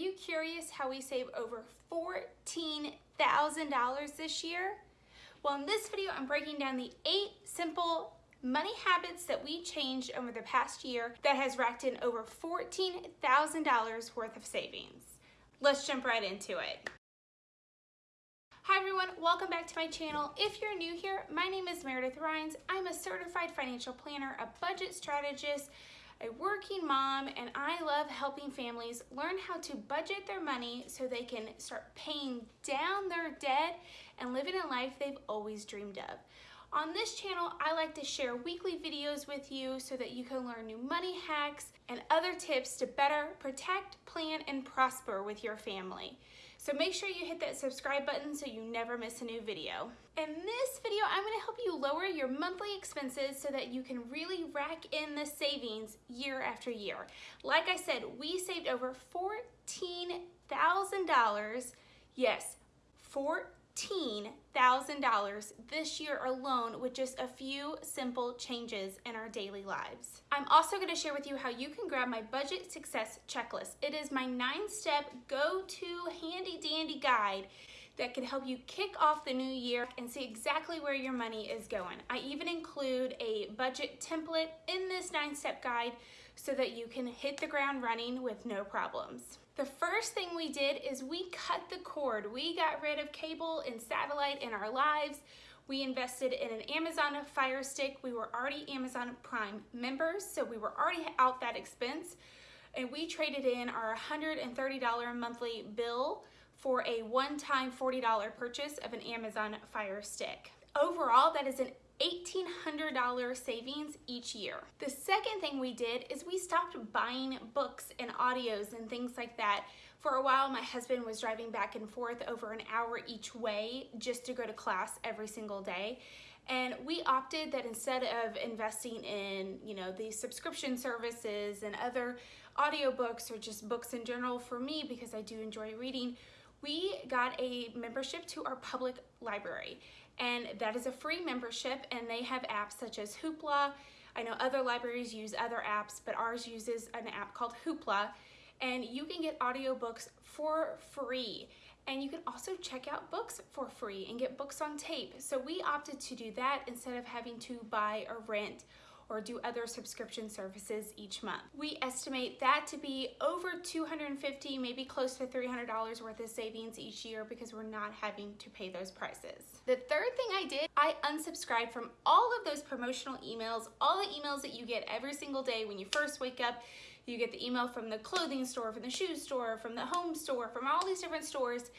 you curious how we save over $14,000 this year? Well, in this video, I'm breaking down the eight simple money habits that we changed over the past year that has racked in over $14,000 worth of savings. Let's jump right into it. Hi everyone, welcome back to my channel. If you're new here, my name is Meredith Rhines. I'm a certified financial planner, a budget strategist, a working mom, and I love helping families learn how to budget their money so they can start paying down their debt and living a life they've always dreamed of. On this channel, I like to share weekly videos with you so that you can learn new money hacks and other tips to better protect, plan, and prosper with your family. So make sure you hit that subscribe button so you never miss a new video. In this video, I'm gonna help you lower your monthly expenses so that you can really rack in the savings year after year. Like I said, we saved over $14,000, yes, 14 $14,000 this year alone with just a few simple changes in our daily lives. I'm also gonna share with you how you can grab my budget success checklist. It is my nine step go-to handy dandy guide that can help you kick off the new year and see exactly where your money is going. I even include a budget template in this nine step guide so that you can hit the ground running with no problems. The first thing we did is we cut the cord. We got rid of cable and satellite in our lives. We invested in an Amazon Fire Stick. We were already Amazon Prime members, so we were already out that expense. And we traded in our $130 monthly bill for a one-time $40 purchase of an Amazon Fire Stick. Overall, that is an $1,800 savings each year. The second thing we did is we stopped buying books and audios and things like that. For a while, my husband was driving back and forth over an hour each way just to go to class every single day. And we opted that instead of investing in, you know, these subscription services and other audiobooks or just books in general for me because I do enjoy reading, we got a membership to our public library and that is a free membership and they have apps such as Hoopla. I know other libraries use other apps, but ours uses an app called Hoopla and you can get audiobooks for free. And you can also check out books for free and get books on tape. So we opted to do that instead of having to buy or rent or do other subscription services each month. We estimate that to be over 250, maybe close to $300 worth of savings each year because we're not having to pay those prices. The third thing I did, I unsubscribed from all of those promotional emails, all the emails that you get every single day when you first wake up, you get the email from the clothing store, from the shoe store, from the home store, from all these different stores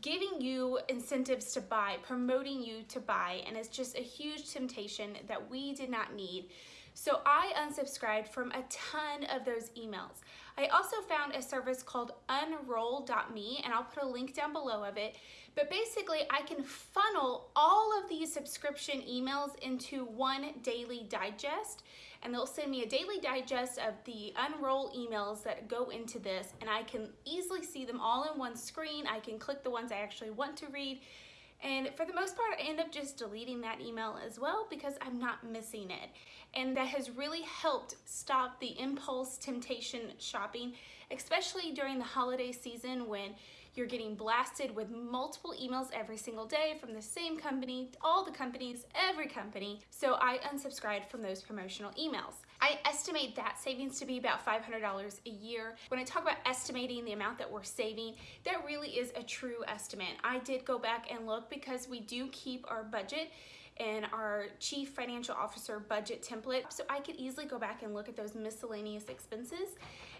giving you incentives to buy, promoting you to buy, and it's just a huge temptation that we did not need. So I unsubscribed from a ton of those emails. I also found a service called unroll.me and I'll put a link down below of it. But basically I can funnel all of these subscription emails into one daily digest and they'll send me a daily digest of the unroll emails that go into this and I can easily see them all in one screen. I can click the ones I actually want to read and for the most part, I end up just deleting that email as well because I'm not missing it. And that has really helped stop the impulse temptation shopping, especially during the holiday season when you're getting blasted with multiple emails every single day from the same company, all the companies, every company. So I unsubscribed from those promotional emails. I estimate that savings to be about $500 a year. When I talk about estimating the amount that we're saving, that really is a true estimate. I did go back and look because we do keep our budget and our chief financial officer budget template. So I could easily go back and look at those miscellaneous expenses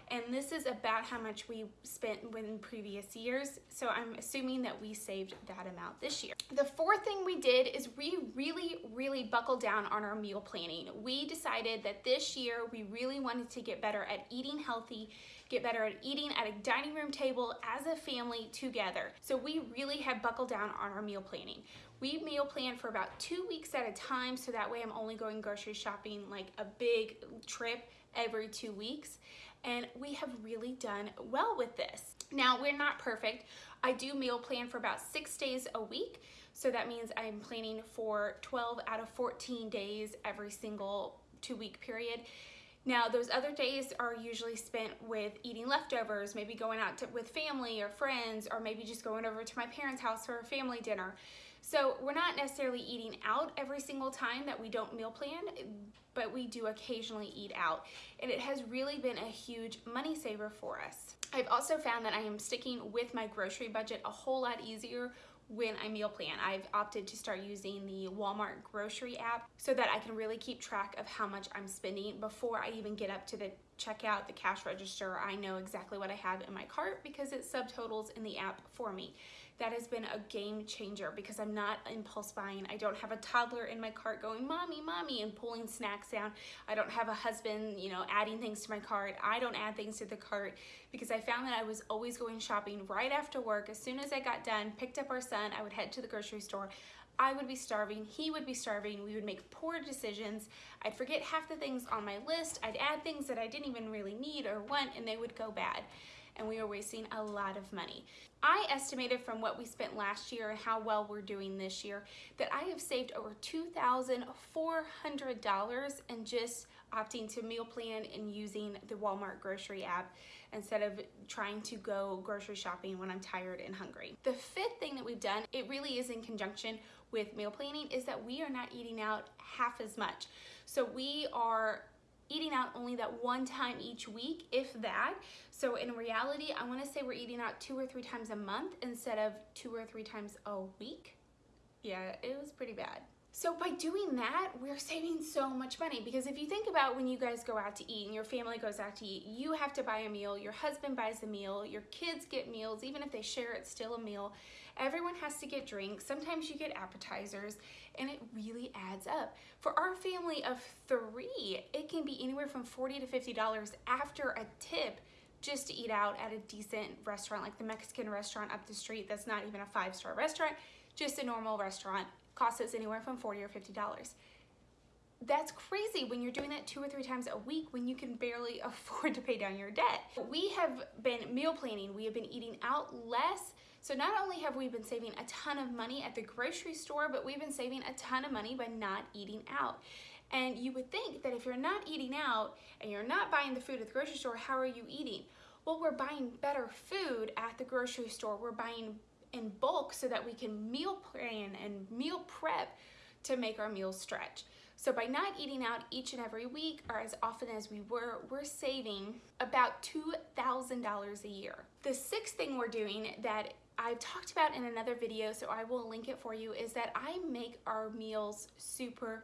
and this is about how much we spent in previous years. So I'm assuming that we saved that amount this year. The fourth thing we did is we really, really buckled down on our meal planning. We decided that this year we really wanted to get better at eating healthy, get better at eating at a dining room table as a family together. So we really have buckled down on our meal planning. We meal plan for about two weeks at a time, so that way I'm only going grocery shopping like a big trip every two weeks and we have really done well with this. Now, we're not perfect. I do meal plan for about six days a week, so that means I'm planning for 12 out of 14 days every single two week period. Now, those other days are usually spent with eating leftovers, maybe going out to, with family or friends, or maybe just going over to my parents' house for a family dinner. So we're not necessarily eating out every single time that we don't meal plan, but we do occasionally eat out. And it has really been a huge money saver for us. I've also found that I am sticking with my grocery budget a whole lot easier when I meal plan. I've opted to start using the Walmart grocery app so that I can really keep track of how much I'm spending before I even get up to the checkout, the cash register. I know exactly what I have in my cart because it subtotals in the app for me that has been a game changer because I'm not impulse buying. I don't have a toddler in my cart going, mommy, mommy, and pulling snacks down. I don't have a husband, you know, adding things to my cart. I don't add things to the cart because I found that I was always going shopping right after work. As soon as I got done, picked up our son, I would head to the grocery store. I would be starving, he would be starving, we would make poor decisions. I'd forget half the things on my list, I'd add things that I didn't even really need or want, and they would go bad and we are wasting a lot of money. I estimated from what we spent last year and how well we're doing this year that I have saved over $2,400 in just opting to meal plan and using the Walmart grocery app instead of trying to go grocery shopping when I'm tired and hungry. The fifth thing that we've done, it really is in conjunction with meal planning, is that we are not eating out half as much. So we are eating out only that one time each week, if that. So in reality, I wanna say we're eating out two or three times a month instead of two or three times a week. Yeah, it was pretty bad. So by doing that, we're saving so much money because if you think about when you guys go out to eat and your family goes out to eat, you have to buy a meal, your husband buys a meal, your kids get meals, even if they share it's still a meal. Everyone has to get drinks. Sometimes you get appetizers and it really adds up. For our family of three, it can be anywhere from 40 to $50 after a tip just to eat out at a decent restaurant like the Mexican restaurant up the street that's not even a five-star restaurant, just a normal restaurant costs us anywhere from 40 or $50. That's crazy when you're doing that two or three times a week when you can barely afford to pay down your debt. We have been meal planning, we have been eating out less. So not only have we been saving a ton of money at the grocery store, but we've been saving a ton of money by not eating out. And you would think that if you're not eating out and you're not buying the food at the grocery store, how are you eating? Well, we're buying better food at the grocery store. We're buying in bulk so that we can meal plan and meal prep to make our meals stretch. So by not eating out each and every week or as often as we were, we're saving about $2,000 a year. The sixth thing we're doing that I've talked about in another video, so I will link it for you, is that I make our meals super,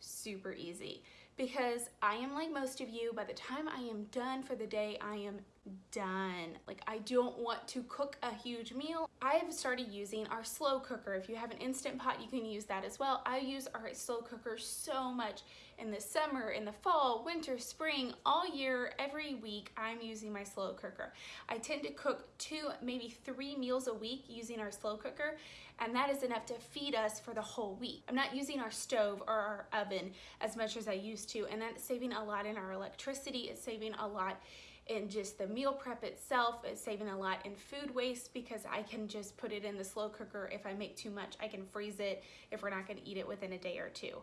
super easy because I am like most of you, by the time I am done for the day, I am done. Like I don't want to cook a huge meal. I have started using our slow cooker. If you have an Instant Pot, you can use that as well. I use our slow cooker so much in the summer, in the fall, winter, spring, all year, every week, I'm using my slow cooker. I tend to cook two, maybe three meals a week using our slow cooker, and that is enough to feed us for the whole week. I'm not using our stove or our oven as much as I used to, and that's saving a lot in our electricity. It's saving a lot in just the meal prep itself. It's saving a lot in food waste because I can just put it in the slow cooker. If I make too much, I can freeze it if we're not gonna eat it within a day or two.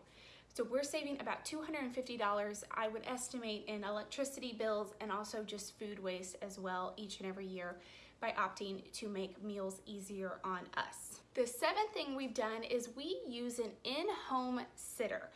So we're saving about $250, I would estimate, in electricity bills and also just food waste as well each and every year by opting to make meals easier on us. The seventh thing we've done is we use an in-home sitter.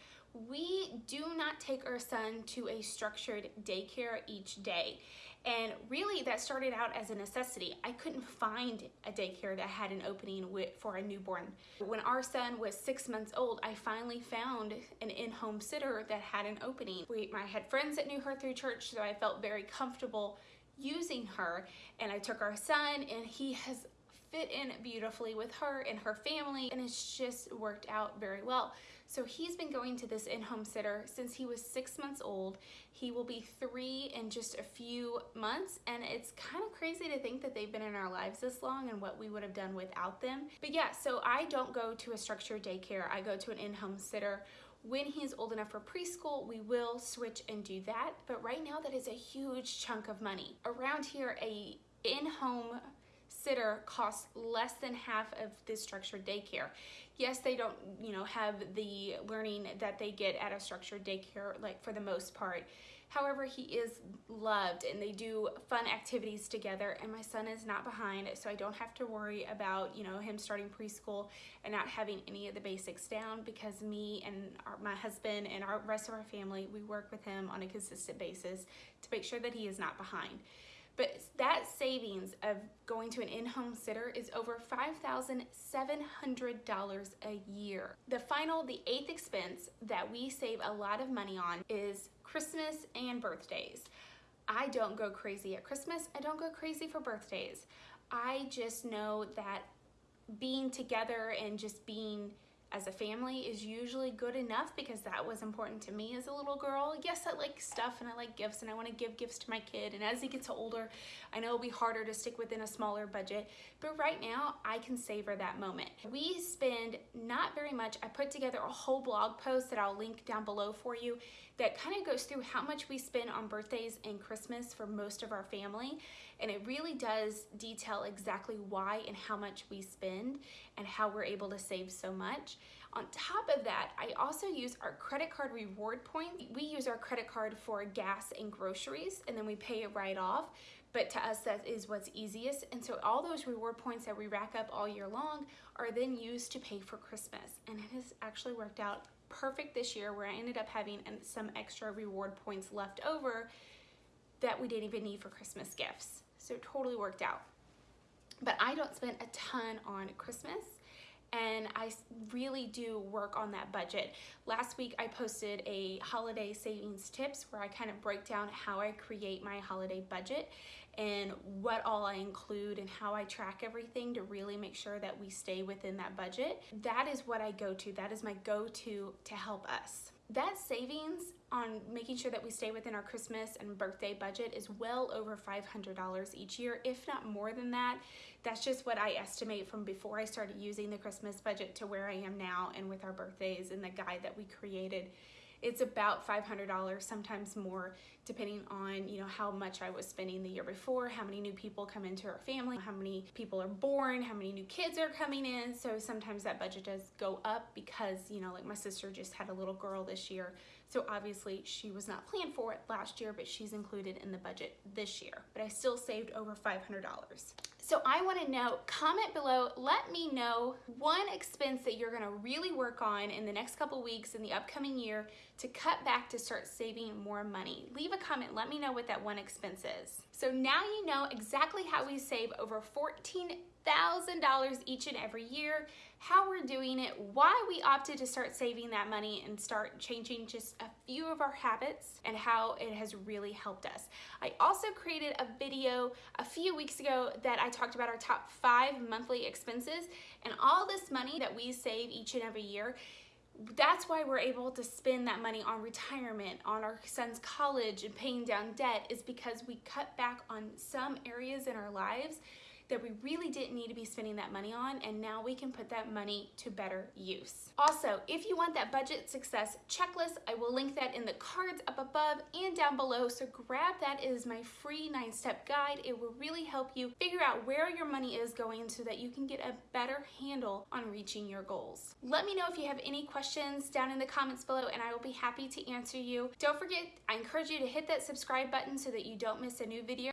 We do not take our son to a structured daycare each day. And really that started out as a necessity. I couldn't find a daycare that had an opening for a newborn. When our son was six months old, I finally found an in-home sitter that had an opening. We, I had friends that knew her through church, so I felt very comfortable using her. And I took our son and he has fit in beautifully with her and her family and it's just worked out very well. So he's been going to this in-home sitter since he was six months old. He will be three in just a few months and it's kind of crazy to think that they've been in our lives this long and what we would have done without them. But yeah, so I don't go to a structured daycare. I go to an in-home sitter. When he's old enough for preschool, we will switch and do that. But right now that is a huge chunk of money. Around here, a in-home sitter costs less than half of this structured daycare. Yes, they don't, you know, have the learning that they get at a structured daycare, like for the most part. However, he is loved and they do fun activities together and my son is not behind so I don't have to worry about, you know, him starting preschool and not having any of the basics down because me and our, my husband and our rest of our family, we work with him on a consistent basis to make sure that he is not behind. But that savings of going to an in-home sitter is over $5,700 a year. The final, the eighth expense that we save a lot of money on is Christmas and birthdays. I don't go crazy at Christmas. I don't go crazy for birthdays. I just know that being together and just being as a family is usually good enough because that was important to me as a little girl. Yes, I like stuff and I like gifts and I want to give gifts to my kid. And as he gets older, I know it'll be harder to stick within a smaller budget. But right now, I can savor that moment. We spend not very much. I put together a whole blog post that I'll link down below for you that kind of goes through how much we spend on birthdays and Christmas for most of our family. And it really does detail exactly why and how much we spend and how we're able to save so much. On top of that, I also use our credit card reward points. We use our credit card for gas and groceries and then we pay it right off. But to us, that is what's easiest. And so all those reward points that we rack up all year long are then used to pay for Christmas. And it has actually worked out perfect this year where I ended up having some extra reward points left over that we didn't even need for Christmas gifts. So it totally worked out. But I don't spend a ton on Christmas and I really do work on that budget. Last week I posted a holiday savings tips where I kind of break down how I create my holiday budget and what all I include and how I track everything to really make sure that we stay within that budget. That is what I go to. That is my go-to to help us. That savings on making sure that we stay within our Christmas and birthday budget is well over $500 each year, if not more than that. That's just what I estimate from before I started using the Christmas budget to where I am now and with our birthdays and the guide that we created it's about $500, sometimes more, depending on, you know, how much I was spending the year before, how many new people come into our family, how many people are born, how many new kids are coming in. So sometimes that budget does go up because, you know, like my sister just had a little girl this year. So obviously she was not planned for it last year, but she's included in the budget this year. But I still saved over $500. So I wanna know, comment below, let me know one expense that you're gonna really work on in the next couple weeks in the upcoming year to cut back to start saving more money. Leave a comment, let me know what that one expense is. So now you know exactly how we save over $14,000 each and every year how we're doing it, why we opted to start saving that money and start changing just a few of our habits and how it has really helped us. I also created a video a few weeks ago that I talked about our top five monthly expenses and all this money that we save each and every year that's why we're able to spend that money on retirement, on our son's college and paying down debt is because we cut back on some areas in our lives that we really didn't need to be spending that money on and now we can put that money to better use. Also, if you want that budget success checklist, I will link that in the cards up above and down below. So grab that. It is my free nine step guide. It will really help you figure out where your money is going so that you can get a better handle on reaching your goals. Let me know if you have any questions down in the comments below and I will be happy to answer you. Don't forget, I encourage you to hit that subscribe button so that you don't miss a new video